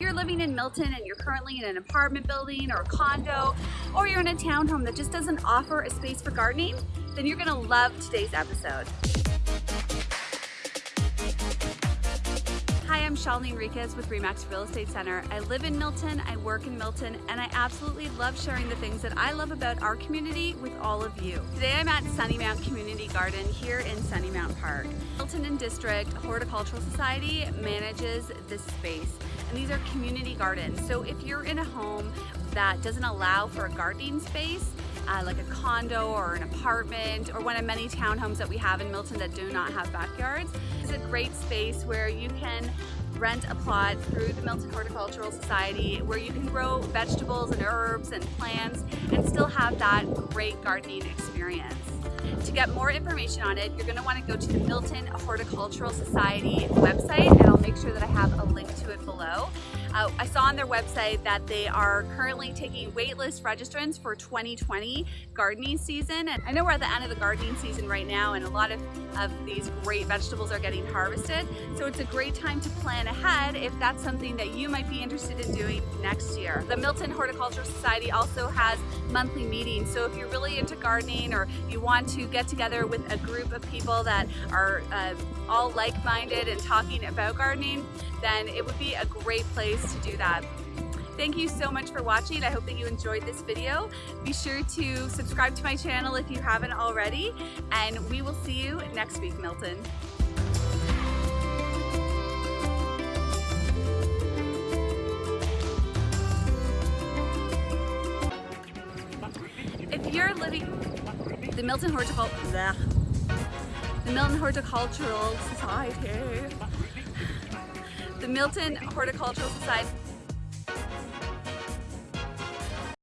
you're living in Milton and you're currently in an apartment building or a condo, or you're in a townhome that just doesn't offer a space for gardening, then you're gonna love today's episode. I'm Shalini Enriquez with Remax Real Estate Center. I live in Milton, I work in Milton, and I absolutely love sharing the things that I love about our community with all of you. Today I'm at Sunnymount Community Garden here in Sunnymount Park. Milton and District Horticultural Society manages this space and these are community gardens. So if you're in a home that doesn't allow for a gardening space, uh, like a condo or an apartment or one of many townhomes that we have in Milton that do not have backyards, it's a great space where you can rent a plot through the Milton Horticultural Society where you can grow vegetables and herbs and plants and still have that great gardening experience. To get more information on it, you're going to want to go to the Milton Horticultural Society website and I'll make sure that I have a link to it below. Uh, I saw on their website that they are currently taking waitlist registrants for 2020 gardening season. And I know we're at the end of the gardening season right now and a lot of, of these great vegetables are getting harvested. So it's a great time to plan ahead if that's something that you might be interested in doing next year. The Milton Horticultural Society also has monthly meetings. So if you're really into gardening or you want to get together with a group of people that are uh, all like-minded and talking about gardening, then it would be a great place to do that. Thank you so much for watching. I hope that you enjoyed this video. Be sure to subscribe to my channel if you haven't already, and we will see you next week, Milton. If you're living the Milton Horticultural the Milton Horticultural Society the Milton Horticultural Society